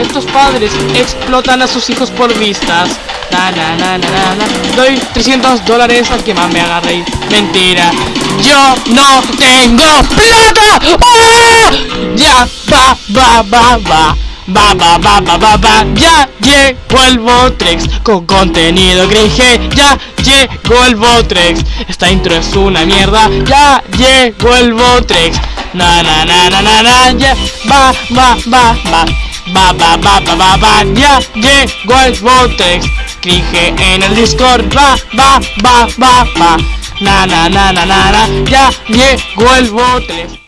Estos padres explotan a sus hijos por vistas. Na, na, na, na, na, na. Doy 300 dólares al que más me haga reír. Mentira. Yo no tengo plata. ¡Ah! Ya va, va, va, va. Va, va, va, va, va, va, ya llegó el Botrex con contenido cringe, ya llegó el Botrex. Esta intro es una mierda, ya llegó el Botrex. Na, na, na, na, na, na, ya va, va, va, va. Va, va, va, va, va, va, ya llegó el Botrex. Cringe en el Discord, va, va, va, va, va. Na, na, na, na, na, ya llegó el Botrex.